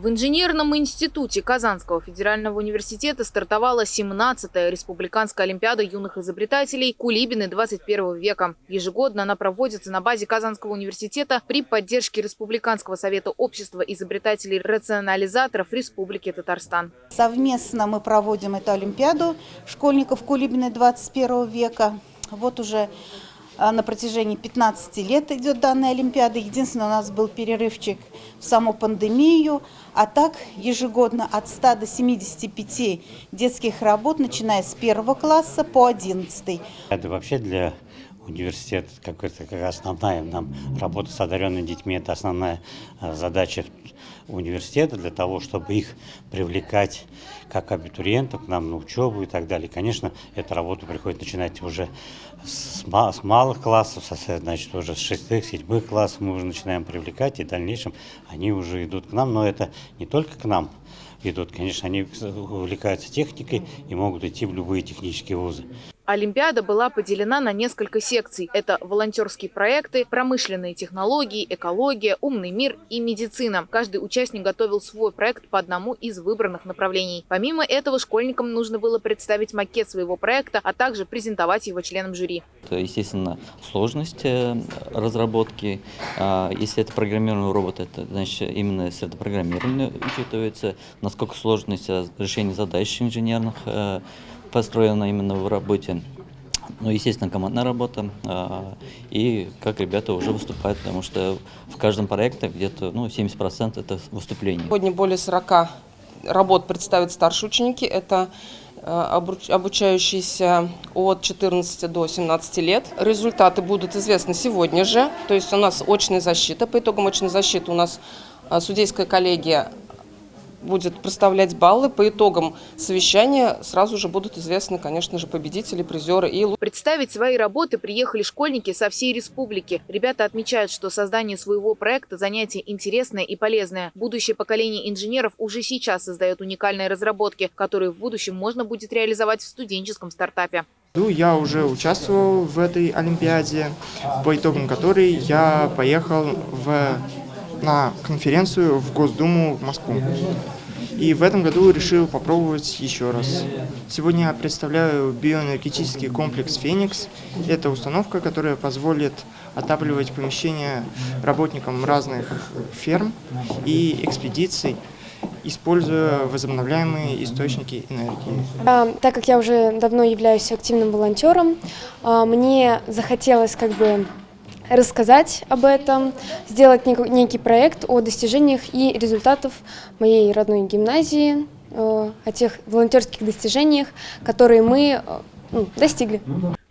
В инженерном институте Казанского федерального университета стартовала 17-я республиканская олимпиада юных изобретателей «Кулибины 21 века». Ежегодно она проводится на базе Казанского университета при поддержке Республиканского совета общества изобретателей-рационализаторов Республики Татарстан. Совместно мы проводим эту олимпиаду школьников «Кулибины 21 века». Вот уже на протяжении 15 лет идет данная Олимпиада. Единственное, у нас был перерывчик в саму пандемию. А так ежегодно от 100 до 75 детских работ, начиная с первого класса по 11. Это вообще для университета какая-то как основная нам работа с одаренными детьми. Это основная а, задача университета для того, чтобы их привлекать как абитуриентов к нам на учебу и так далее. Конечно, эту работу приходится начинать уже с, с малых классов, значит, уже с шестых, седьмых классов мы уже начинаем привлекать, и в дальнейшем они уже идут к нам, но это не только к нам идут, конечно, они увлекаются техникой и могут идти в любые технические вузы. Олимпиада была поделена на несколько секций. Это волонтерские проекты, промышленные технологии, экология, умный мир и медицина. Каждый участник готовил свой проект по одному из выбранных направлений. Помимо этого, школьникам нужно было представить макет своего проекта, а также презентовать его членам жюри. Это, естественно, сложность э, разработки. А, если это программируемый робот, это значит именно с это программирование учитывается, насколько сложность решения задач инженерных э, построена именно в работе. Ну, естественно, командная работа а, и как ребята уже выступают, потому что в каждом проекте где-то ну, 70% это выступление. Сегодня более 40 работ представят старшие ученики. Это а, обучающиеся от 14 до 17 лет. Результаты будут известны сегодня же. То есть у нас очная защита. По итогам очной защиты у нас а, судейская коллегия будет проставлять баллы. По итогам совещания сразу же будут известны, конечно же, победители, призеры. И... Представить свои работы приехали школьники со всей республики. Ребята отмечают, что создание своего проекта – занятие интересное и полезное. Будущее поколение инженеров уже сейчас создает уникальные разработки, которые в будущем можно будет реализовать в студенческом стартапе. Я уже участвовал в этой Олимпиаде, по итогам которой я поехал в на конференцию в Госдуму в Москву. И в этом году решил попробовать еще раз. Сегодня я представляю биоэнергетический комплекс «Феникс». Это установка, которая позволит отапливать помещения работникам разных ферм и экспедиций, используя возобновляемые источники энергии. А, так как я уже давно являюсь активным волонтером, а, мне захотелось как бы рассказать об этом, сделать некий проект о достижениях и результатах моей родной гимназии, э, о тех волонтерских достижениях, которые мы э, ну, достигли.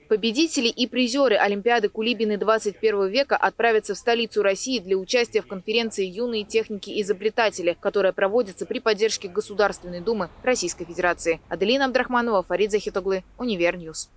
Победители и призеры Олимпиады Кулибины 21 века отправятся в столицу России для участия в конференции «Юные техники-изобретатели», которая проводится при поддержке Государственной Думы Российской Федерации. Аделина Абдрахманова, Фарид Захитоглы, UniverNews.